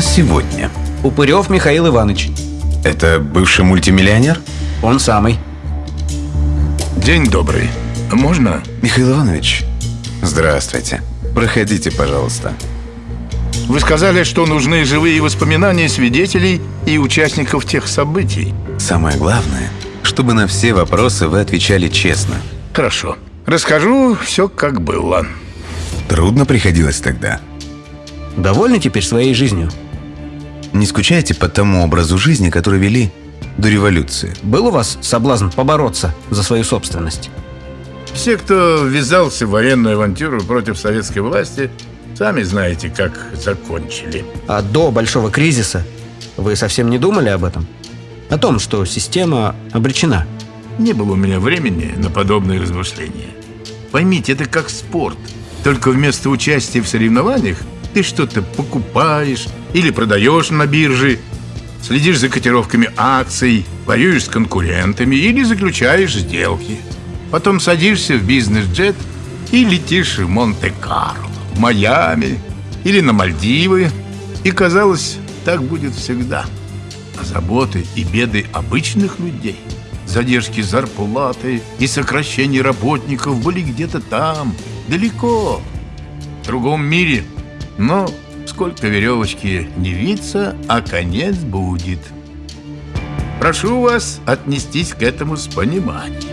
сегодня? Упырев Михаил Иванович. Это бывший мультимиллионер? Он самый. День добрый. Можно? Михаил Иванович, здравствуйте. Проходите, пожалуйста. Вы сказали, что нужны живые воспоминания свидетелей и участников тех событий. Самое главное, чтобы на все вопросы вы отвечали честно. Хорошо. Расскажу все, как было. Трудно приходилось тогда. Довольны теперь своей жизнью? Не скучаете по тому образу жизни, который вели до революции? Был у вас соблазн побороться за свою собственность? Все, кто ввязался в военную авантюру против советской власти, сами знаете, как закончили. А до большого кризиса вы совсем не думали об этом? О том, что система обречена? Не было у меня времени на подобные размышления. Поймите, это как спорт. Только вместо участия в соревнованиях ты что-то покупаешь или продаешь на бирже, следишь за котировками акций, воюешь с конкурентами или заключаешь сделки. Потом садишься в бизнес-джет и летишь в Монте-Карло, в Майами или на Мальдивы. И казалось, так будет всегда. А заботы и беды обычных людей, задержки зарплаты и сокращение работников были где-то там, далеко, в другом мире. Но сколько веревочки не виться, а конец будет. Прошу вас отнестись к этому с пониманием.